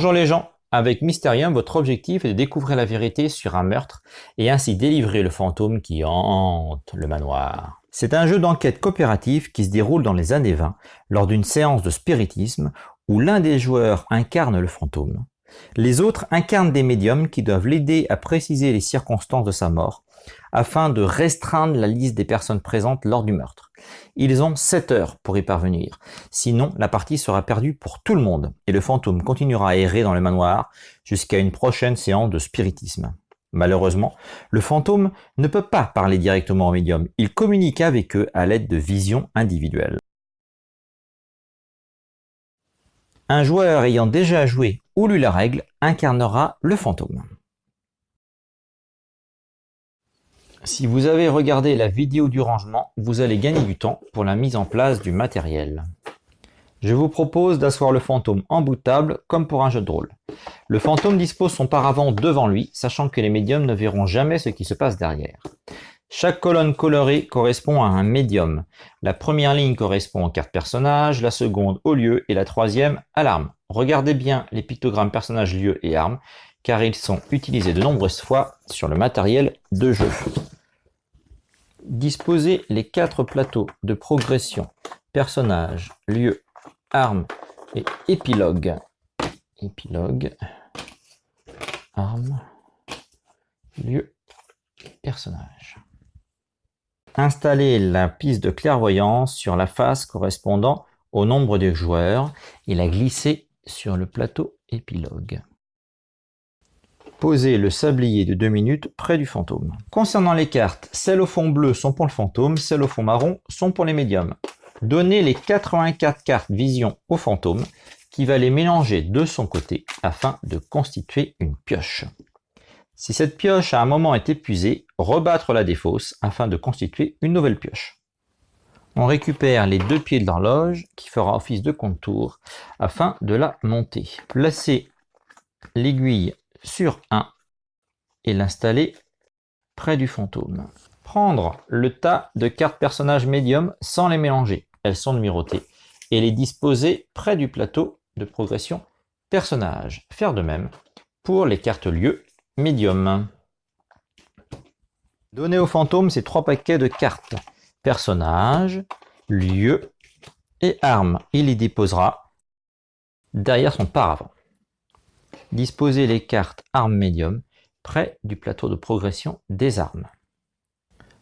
Bonjour les gens, avec Mysterium, votre objectif est de découvrir la vérité sur un meurtre et ainsi délivrer le fantôme qui hante le manoir. C'est un jeu d'enquête coopérative qui se déroule dans les années 20 lors d'une séance de spiritisme où l'un des joueurs incarne le fantôme. Les autres incarnent des médiums qui doivent l'aider à préciser les circonstances de sa mort afin de restreindre la liste des personnes présentes lors du meurtre. Ils ont 7 heures pour y parvenir, sinon la partie sera perdue pour tout le monde et le fantôme continuera à errer dans le manoir jusqu'à une prochaine séance de spiritisme. Malheureusement, le fantôme ne peut pas parler directement aux médiums, il communique avec eux à l'aide de visions individuelles. Un joueur ayant déjà joué ou lu la règle incarnera le fantôme. Si vous avez regardé la vidéo du rangement, vous allez gagner du temps pour la mise en place du matériel. Je vous propose d'asseoir le fantôme en bout de table comme pour un jeu de rôle. Le fantôme dispose son paravent devant lui, sachant que les médiums ne verront jamais ce qui se passe derrière. Chaque colonne colorée correspond à un médium. La première ligne correspond aux cartes personnages, la seconde au lieu et la troisième à l'arme. Regardez bien les pictogrammes personnages, lieu et armes, car ils sont utilisés de nombreuses fois sur le matériel de jeu. Disposez les quatre plateaux de progression, personnages, lieu, armes et épilogue. Épilogue, armes. Installez la piste de clairvoyance sur la face correspondant au nombre de joueurs et la glissez sur le plateau épilogue. Posez le sablier de 2 minutes près du fantôme. Concernant les cartes, celles au fond bleu sont pour le fantôme, celles au fond marron sont pour les médiums. Donnez les 84 cartes vision au fantôme qui va les mélanger de son côté afin de constituer une pioche. Si cette pioche à un moment est épuisée, rebattre la défausse afin de constituer une nouvelle pioche. On récupère les deux pieds de l'horloge qui fera office de contour afin de la monter. Placez l'aiguille sur 1 et l'installer près du fantôme. Prendre le tas de cartes personnages médium sans les mélanger, elles sont numérotées, et les disposer près du plateau de progression personnage. Faire de même pour les cartes lieu médium. Donnez au fantôme ces trois paquets de cartes. Personnage, lieu et armes. Il y déposera derrière son paravent. Disposez les cartes armes médium près du plateau de progression des armes.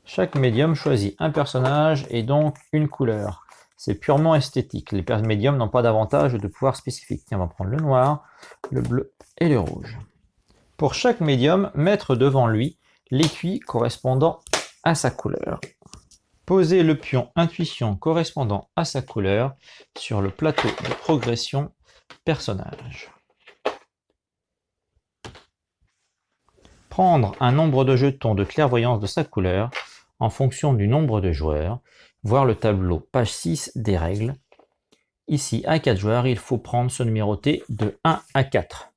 Chaque médium choisit un personnage et donc une couleur. C'est purement esthétique. Les médiums n'ont pas d'avantage de pouvoir spécifique. on va prendre le noir, le bleu et le rouge. Pour chaque médium, mettre devant lui l'écuit correspondant à sa couleur. Posez le pion intuition correspondant à sa couleur sur le plateau de progression personnage. Prendre un nombre de jetons de clairvoyance de sa couleur en fonction du nombre de joueurs, voir le tableau page 6 des règles. Ici, à 4 joueurs, il faut prendre ce numéroté de 1 à 4.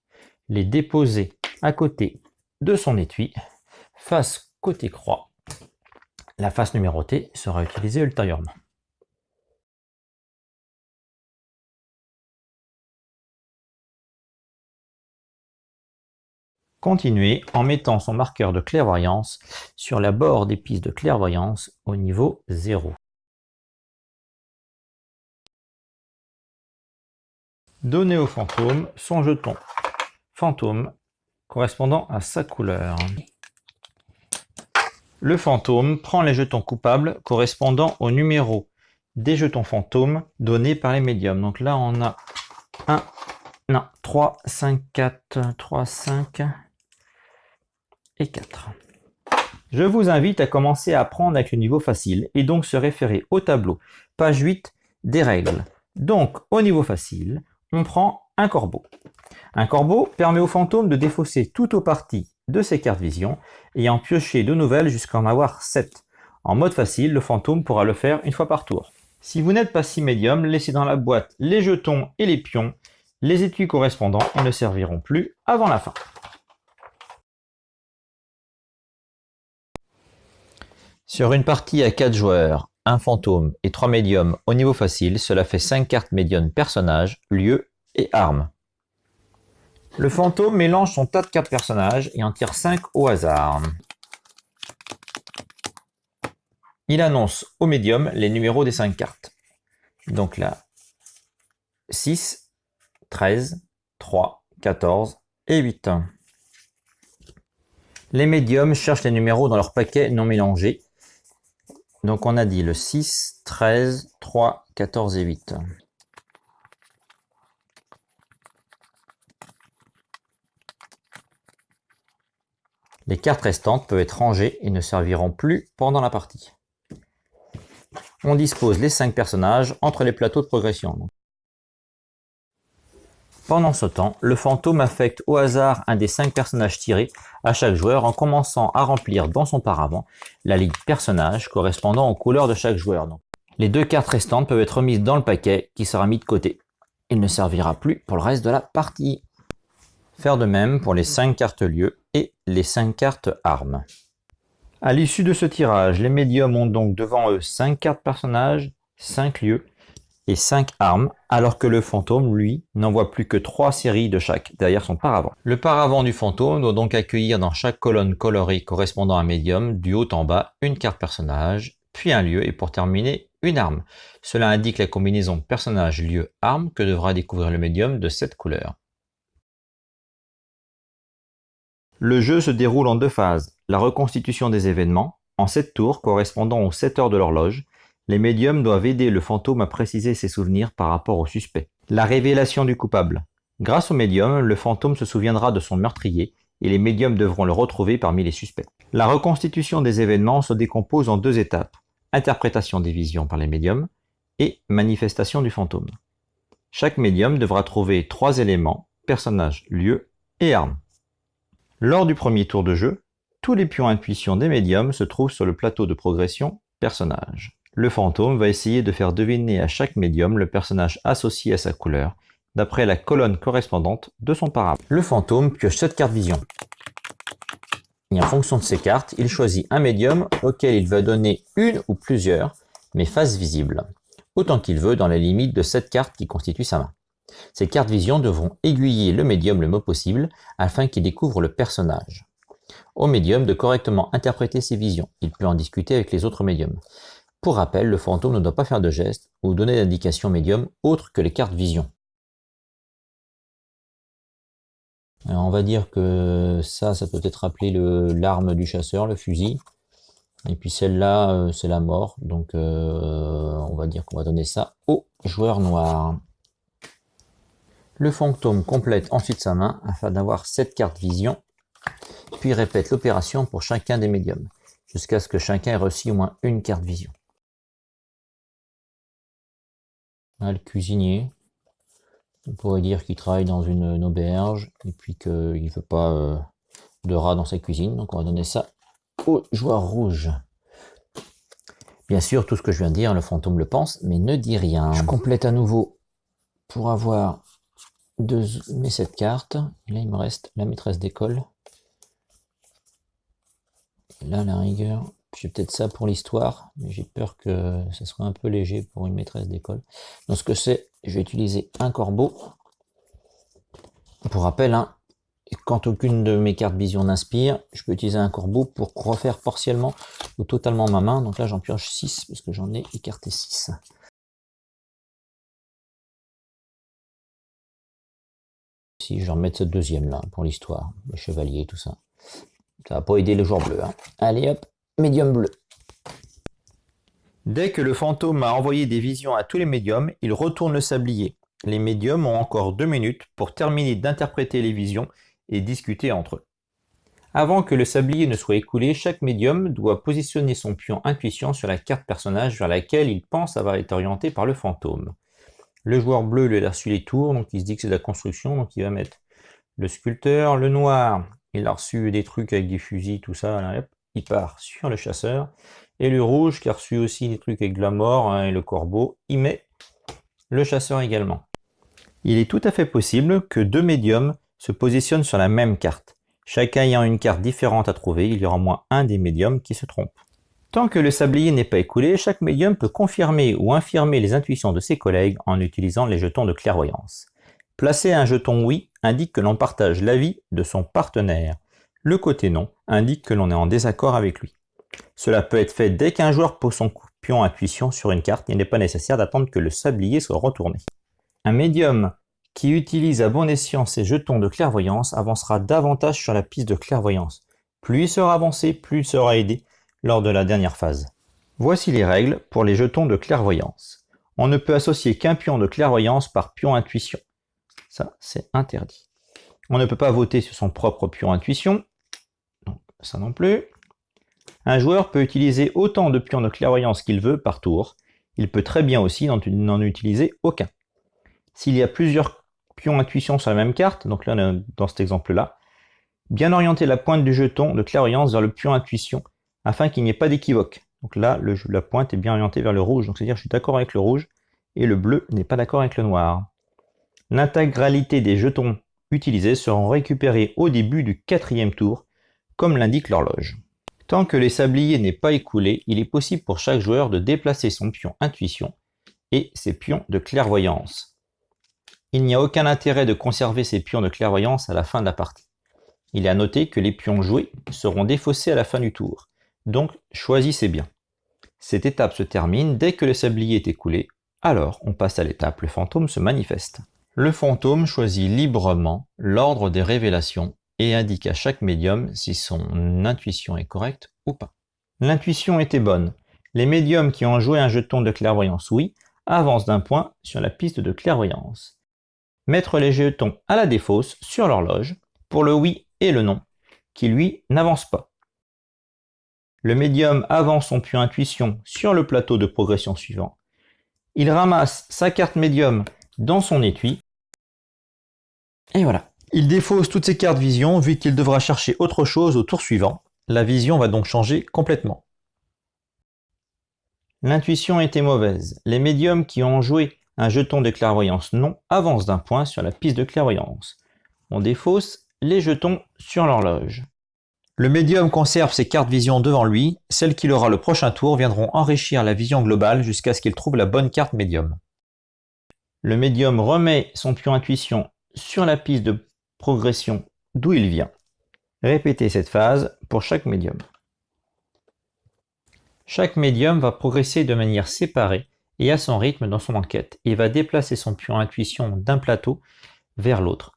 Les déposer à côté de son étui, face côté croix. La face numérotée sera utilisée ultérieurement. Continuez en mettant son marqueur de clairvoyance sur la bord des pistes de clairvoyance au niveau 0. Donnez au fantôme son jeton fantôme correspondant à sa couleur. Le fantôme prend les jetons coupables correspondant au numéro des jetons fantômes donnés par les médiums. Donc là, on a 1, non, 3, 5, 4, 3, 5, 4. Je vous invite à commencer à apprendre avec le niveau facile et donc se référer au tableau, page 8 des règles. Donc, au niveau facile, on prend un corbeau. Un corbeau permet au fantôme de défausser tout ou partie de ses cartes vision et en piocher de nouvelles jusqu'à en avoir 7. En mode facile, le fantôme pourra le faire une fois par tour. Si vous n'êtes pas si médium, laissez dans la boîte les jetons et les pions. Les étuis correspondants ne serviront plus avant la fin. Sur une partie à 4 joueurs, un fantôme et 3 médiums au niveau facile, cela fait 5 cartes médiums personnages, lieux et armes. Le fantôme mélange son tas de cartes personnages et en tire 5 au hasard. Il annonce au médium les numéros des 5 cartes. Donc là, 6, 13, 3, 14 et 8. Les médiums cherchent les numéros dans leur paquet non mélangés. Donc on a dit le 6, 13, 3, 14 et 8. Les cartes restantes peuvent être rangées et ne serviront plus pendant la partie. On dispose les 5 personnages entre les plateaux de progression. Pendant ce temps, le fantôme affecte au hasard un des 5 personnages tirés à chaque joueur en commençant à remplir dans son paravent la ligne personnage correspondant aux couleurs de chaque joueur. Les deux cartes restantes peuvent être mises dans le paquet qui sera mis de côté. Il ne servira plus pour le reste de la partie. Faire de même pour les 5 cartes lieux et les 5 cartes armes. À l'issue de ce tirage, les médiums ont donc devant eux 5 cartes personnages, 5 lieux et 5 armes, alors que le fantôme, lui, n'envoie plus que 3 séries de chaque derrière son paravent. Le paravent du fantôme doit donc accueillir dans chaque colonne colorée correspondant à un médium, du haut en bas, une carte personnage, puis un lieu et pour terminer, une arme. Cela indique la combinaison personnage-lieu-arme que devra découvrir le médium de cette couleur. Le jeu se déroule en deux phases. La reconstitution des événements, en sept tours correspondant aux 7 heures de l'horloge. Les médiums doivent aider le fantôme à préciser ses souvenirs par rapport au suspect. La révélation du coupable. Grâce au médium, le fantôme se souviendra de son meurtrier et les médiums devront le retrouver parmi les suspects. La reconstitution des événements se décompose en deux étapes. Interprétation des visions par les médiums et manifestation du fantôme. Chaque médium devra trouver trois éléments, personnages, lieux et armes. Lors du premier tour de jeu, tous les pions intuition des médiums se trouvent sur le plateau de progression personnage. Le fantôme va essayer de faire deviner à chaque médium le personnage associé à sa couleur, d'après la colonne correspondante de son parapluie. Le fantôme pioche 7 cartes vision. Et en fonction de ces cartes, il choisit un médium auquel il va donner une ou plusieurs, mais faces visibles, autant qu'il veut dans la limite de 7 cartes qui constituent sa main. Ces cartes vision devront aiguiller le médium le mot possible afin qu'il découvre le personnage. Au médium de correctement interpréter ses visions. Il peut en discuter avec les autres médiums. Pour rappel, le fantôme ne doit pas faire de gestes ou donner d'indications médium autres que les cartes vision. on va dire que ça, ça peut être appelé l'arme du chasseur, le fusil. Et puis celle-là, euh, c'est la mort. Donc euh, on va dire qu'on va donner ça au joueur noir. Le fantôme complète ensuite sa main afin d'avoir 7 cartes vision, puis répète l'opération pour chacun des médiums, jusqu'à ce que chacun ait reçu au moins une carte vision. Le cuisinier, on pourrait dire qu'il travaille dans une, auberge et puis qu'il ne veut pas euh, de rats dans sa cuisine, donc on va donner ça au joueur rouge. Bien sûr, tout ce que je viens de dire, le fantôme le pense, mais ne dit rien. Je complète à nouveau pour avoir de mes cette carte. là, il me reste la maîtresse d'école. Là, la rigueur, j'ai peut-être ça pour l'histoire, mais j'ai peur que ça soit un peu léger pour une maîtresse d'école. Donc, ce que c'est, je vais utiliser un corbeau. Pour rappel, hein, quand aucune de mes cartes vision n'inspire, je peux utiliser un corbeau pour refaire partiellement ou totalement ma main. Donc là, j'en pioche 6 parce que j'en ai écarté 6. Si je remettre cette deuxième là pour l'histoire, le chevalier, tout ça. Ça va pas aider le joueur bleu. Hein. Allez hop, médium bleu. Dès que le fantôme a envoyé des visions à tous les médiums, il retourne le sablier. Les médiums ont encore deux minutes pour terminer d'interpréter les visions et discuter entre eux. Avant que le sablier ne soit écoulé, chaque médium doit positionner son pion intuition sur la carte personnage vers laquelle il pense avoir été orienté par le fantôme. Le joueur bleu, lui, a reçu les tours, donc il se dit que c'est de la construction, donc il va mettre le sculpteur. Le noir, il a reçu des trucs avec des fusils, tout ça, il part sur le chasseur. Et le rouge, qui a reçu aussi des trucs avec de la mort, hein, et le corbeau, il met le chasseur également. Il est tout à fait possible que deux médiums se positionnent sur la même carte. Chacun ayant une carte différente à trouver, il y aura au moins un des médiums qui se trompe. Tant que le sablier n'est pas écoulé, chaque médium peut confirmer ou infirmer les intuitions de ses collègues en utilisant les jetons de clairvoyance. Placez un jeton oui indique que l'on partage l'avis de son partenaire. Le côté non indique que l'on est en désaccord avec lui. Cela peut être fait dès qu'un joueur pose son pion intuition sur une carte, il n'est pas nécessaire d'attendre que le sablier soit retourné. Un médium qui utilise à bon escient ses jetons de clairvoyance avancera davantage sur la piste de clairvoyance. Plus il sera avancé, plus il sera aidé lors de la dernière phase. Voici les règles pour les jetons de clairvoyance. On ne peut associer qu'un pion de clairvoyance par pion intuition. Ça, c'est interdit. On ne peut pas voter sur son propre pion intuition. Ça non plus. Un joueur peut utiliser autant de pions de clairvoyance qu'il veut par tour. Il peut très bien aussi n'en utiliser aucun. S'il y a plusieurs pions intuition sur la même carte, donc là dans cet exemple-là, bien orienter la pointe du jeton de clairvoyance vers le pion intuition afin qu'il n'y ait pas d'équivoque. Donc là, la pointe est bien orientée vers le rouge, donc c'est-à-dire je suis d'accord avec le rouge et le bleu n'est pas d'accord avec le noir. L'intégralité des jetons utilisés seront récupérés au début du quatrième tour, comme l'indique l'horloge. Tant que les sabliers n'est pas écoulé, il est possible pour chaque joueur de déplacer son pion intuition et ses pions de clairvoyance. Il n'y a aucun intérêt de conserver ces pions de clairvoyance à la fin de la partie. Il est à noter que les pions joués seront défaussés à la fin du tour, donc choisissez bien. Cette étape se termine dès que le sablier est écoulé, alors on passe à l'étape le fantôme se manifeste. Le fantôme choisit librement l'ordre des révélations et indique à chaque médium si son intuition est correcte ou pas. L'intuition était bonne. Les médiums qui ont joué un jeton de clairvoyance oui avancent d'un point sur la piste de clairvoyance. Mettre les jetons à la défausse sur l'horloge pour le oui et le non, qui lui n'avance pas. Le médium avance son pion intuition sur le plateau de progression suivant. Il ramasse sa carte médium dans son étui. Et voilà. Il défausse toutes ses cartes vision vu qu'il devra chercher autre chose au tour suivant. La vision va donc changer complètement. L'intuition était mauvaise. Les médiums qui ont joué un jeton de clairvoyance non avancent d'un point sur la piste de clairvoyance. On défausse les jetons sur l'horloge. Le médium conserve ses cartes vision devant lui, celles qu'il aura le prochain tour viendront enrichir la vision globale jusqu'à ce qu'il trouve la bonne carte médium. Le médium remet son pion intuition sur la piste de progression d'où il vient. Répétez cette phase pour chaque médium. Chaque médium va progresser de manière séparée et à son rythme dans son enquête et va déplacer son pion intuition d'un plateau vers l'autre.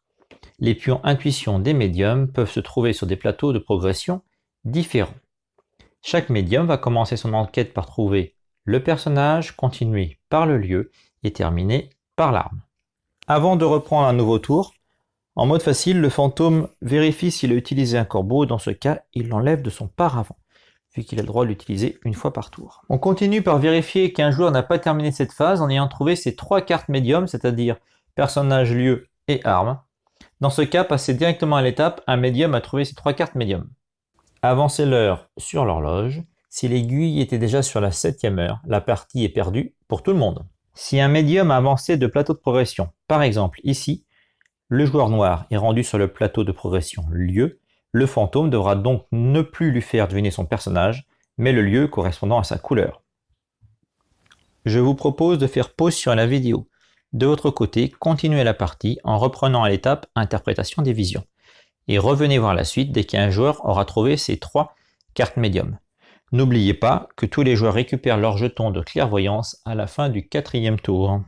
Les pions intuition des médiums peuvent se trouver sur des plateaux de progression différents. Chaque médium va commencer son enquête par trouver le personnage, continuer par le lieu et terminer par l'arme. Avant de reprendre un nouveau tour, en mode facile, le fantôme vérifie s'il a utilisé un corbeau. Dans ce cas, il l'enlève de son paravent, vu qu'il a le droit de l'utiliser une fois par tour. On continue par vérifier qu'un joueur n'a pas terminé cette phase en ayant trouvé ses trois cartes médium, c'est-à-dire personnage, lieu et arme. Dans ce cas, passez directement à l'étape un médium a trouvé ses trois cartes médium. Avancez l'heure sur l'horloge. Si l'aiguille était déjà sur la septième heure, la partie est perdue pour tout le monde. Si un médium a avancé de plateau de progression, par exemple ici, le joueur noir est rendu sur le plateau de progression lieu, le fantôme devra donc ne plus lui faire deviner son personnage, mais le lieu correspondant à sa couleur. Je vous propose de faire pause sur la vidéo. De votre côté, continuez la partie en reprenant à l'étape interprétation des visions. Et revenez voir la suite dès qu'un joueur aura trouvé ses trois cartes médium. N'oubliez pas que tous les joueurs récupèrent leur jeton de clairvoyance à la fin du quatrième tour.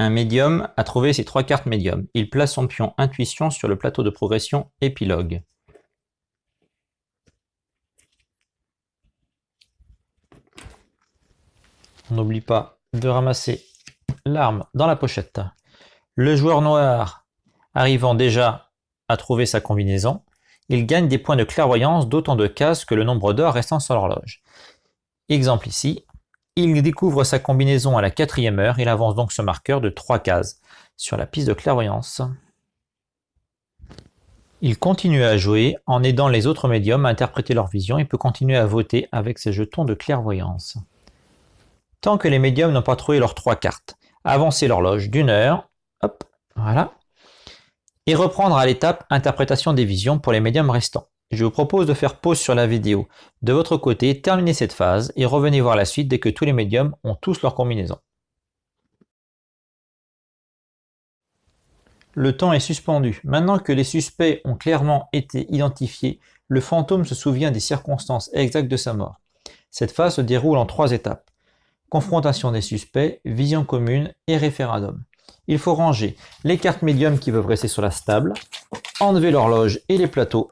Un médium a trouvé ses trois cartes médium. Il place son pion intuition sur le plateau de progression épilogue. On n'oublie pas de ramasser l'arme dans la pochette. Le joueur noir arrivant déjà à trouver sa combinaison, il gagne des points de clairvoyance d'autant de cases que le nombre d'heures restant sur l'horloge. Exemple ici, il découvre sa combinaison à la quatrième heure, il avance donc ce marqueur de 3 cases sur la piste de clairvoyance. Il continue à jouer en aidant les autres médiums à interpréter leur vision et peut continuer à voter avec ses jetons de clairvoyance. Tant que les médiums n'ont pas trouvé leurs trois cartes, avancez l'horloge d'une heure, hop, et reprendre à l'étape interprétation des visions pour les médiums restants. Je vous propose de faire pause sur la vidéo. De votre côté, terminez cette phase et revenez voir la suite dès que tous les médiums ont tous leur combinaison. Le temps est suspendu. Maintenant que les suspects ont clairement été identifiés, le fantôme se souvient des circonstances exactes de sa mort. Cette phase se déroule en trois étapes. Confrontation des suspects, vision commune et référendum. Il faut ranger les cartes médium qui peuvent rester sur la stable, enlever l'horloge et les plateaux.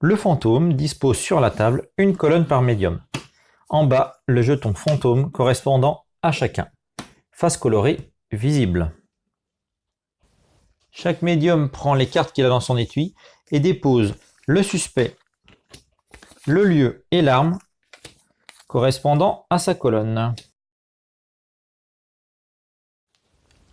Le fantôme dispose sur la table une colonne par médium. En bas, le jeton fantôme correspondant à chacun. Face colorée, visible. Chaque médium prend les cartes qu'il a dans son étui et dépose le suspect, le lieu et l'arme correspondant à sa colonne.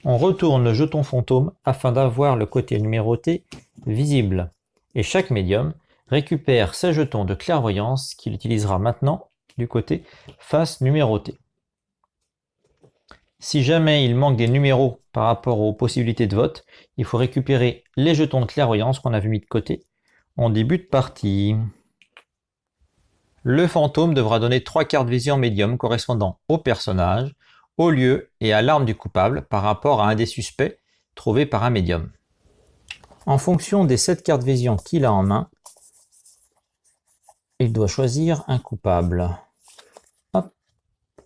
On retourne le jeton fantôme afin d'avoir le côté numéroté visible. Et chaque médium récupère ses jetons de clairvoyance qu'il utilisera maintenant du côté face numéroté. Si jamais il manque des numéros par rapport aux possibilités de vote, il faut récupérer les jetons de clairvoyance qu'on avait mis de côté en début de partie. Le fantôme devra donner trois cartes vision médium correspondant au personnage, au lieu et à l'arme du coupable par rapport à un des suspects trouvé par un médium. En fonction des sept cartes vision qu'il a en main, il doit choisir un coupable.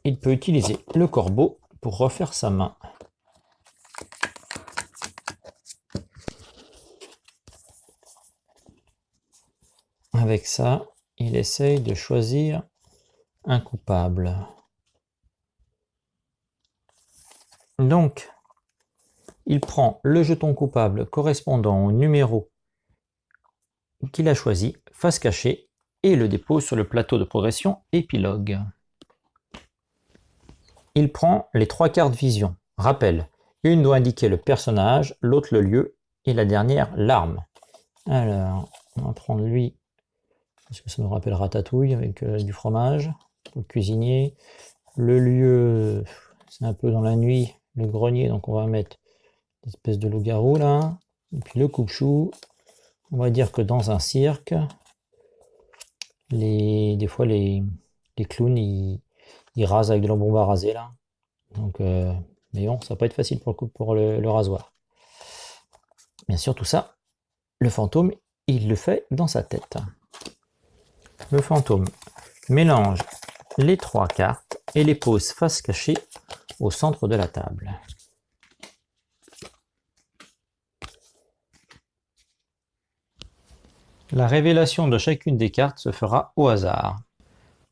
Il peut utiliser le corbeau pour refaire sa main. Avec ça, il essaye de choisir un coupable. Donc, il prend le jeton coupable correspondant au numéro qu'il a choisi, face cachée, et le dépose sur le plateau de progression épilogue. Il prend les trois cartes vision. Rappel, une doit indiquer le personnage, l'autre le lieu, et la dernière l'arme. Alors, on va prendre lui, parce que ça nous rappelle Ratatouille avec euh, du fromage, le cuisinier. Le lieu, c'est un peu dans la nuit, le grenier, donc on va mettre l'espèce de loup-garou là. Et puis le coupe-chou, on va dire que dans un cirque, les, des fois les, les clowns ils, rasent avec de la bombe à raser là. Donc, euh, mais bon, ça va pas être facile pour le, coup, pour le rasoir. Bien sûr, tout ça, le fantôme, il le fait dans sa tête. Le fantôme mélange les trois cartes et les pose face cachée au centre de la table. La révélation de chacune des cartes se fera au hasard.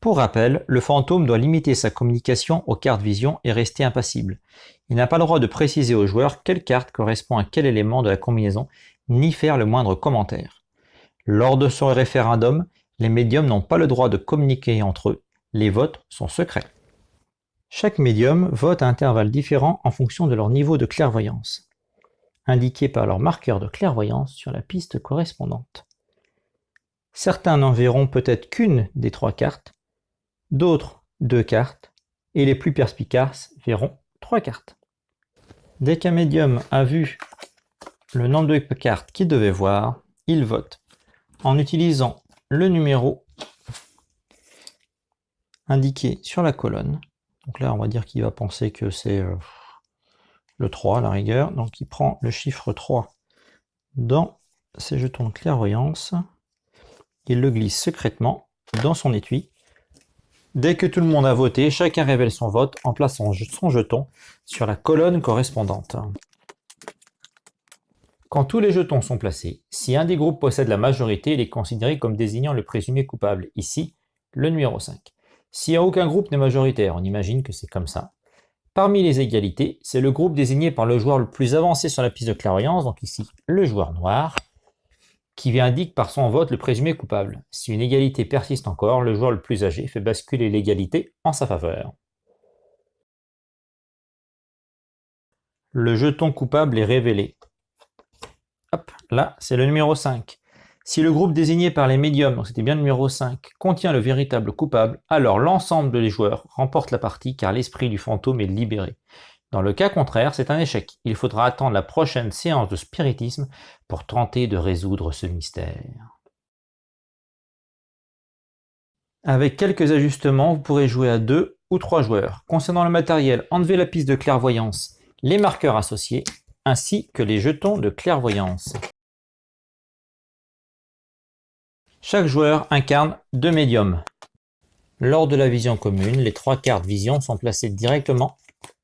Pour rappel, le fantôme doit limiter sa communication aux cartes vision et rester impassible. Il n'a pas le droit de préciser au joueur quelle carte correspond à quel élément de la combinaison, ni faire le moindre commentaire. Lors de son référendum, les médiums n'ont pas le droit de communiquer entre eux. Les votes sont secrets. Chaque médium vote à intervalles différents en fonction de leur niveau de clairvoyance, indiqué par leur marqueur de clairvoyance sur la piste correspondante. Certains n'en verront peut-être qu'une des trois cartes, d'autres deux cartes, et les plus perspicaces verront trois cartes. Dès qu'un médium a vu le nombre de cartes qu'il devait voir, il vote en utilisant le numéro indiqué sur la colonne. Donc là, on va dire qu'il va penser que c'est euh, le 3 à la rigueur. Donc il prend le chiffre 3 dans ses jetons de clairvoyance il le glisse secrètement dans son étui. Dès que tout le monde a voté, chacun révèle son vote en plaçant son jeton sur la colonne correspondante. Quand tous les jetons sont placés, si un des groupes possède la majorité, il est considéré comme désignant le présumé coupable, ici le numéro 5. Si aucun groupe n'est majoritaire, on imagine que c'est comme ça. Parmi les égalités, c'est le groupe désigné par le joueur le plus avancé sur la piste de clairvoyance, donc ici le joueur noir, qui indique par son vote le présumé coupable. Si une égalité persiste encore, le joueur le plus âgé fait basculer l'égalité en sa faveur. Le jeton coupable est révélé. Hop, là, c'est le numéro 5. Si le groupe désigné par les médiums, donc c'était bien le numéro 5, contient le véritable coupable, alors l'ensemble des joueurs remporte la partie car l'esprit du fantôme est libéré. Dans le cas contraire, c'est un échec. Il faudra attendre la prochaine séance de spiritisme pour tenter de résoudre ce mystère. Avec quelques ajustements, vous pourrez jouer à deux ou trois joueurs. Concernant le matériel, enlevez la piste de clairvoyance, les marqueurs associés, ainsi que les jetons de clairvoyance. Chaque joueur incarne deux médiums. Lors de la vision commune, les trois cartes vision sont placées directement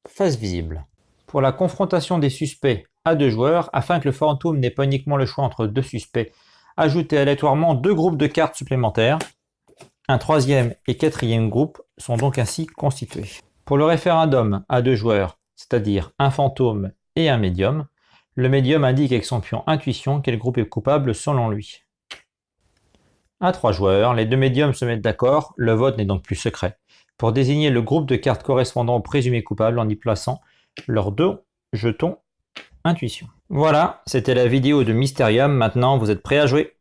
face visible. Pour la confrontation des suspects à deux joueurs, afin que le fantôme n'ait pas uniquement le choix entre deux suspects, ajoutez aléatoirement deux groupes de cartes supplémentaires. Un troisième et quatrième groupe sont donc ainsi constitués. Pour le référendum à deux joueurs, c'est-à-dire un fantôme et un médium, le médium indique avec son pion intuition quel groupe est coupable selon lui. À trois joueurs, les deux médiums se mettent d'accord, le vote n'est donc plus secret, pour désigner le groupe de cartes correspondant au présumé coupable en y plaçant leurs deux jetons intuition. Voilà, c'était la vidéo de Mysterium, maintenant vous êtes prêts à jouer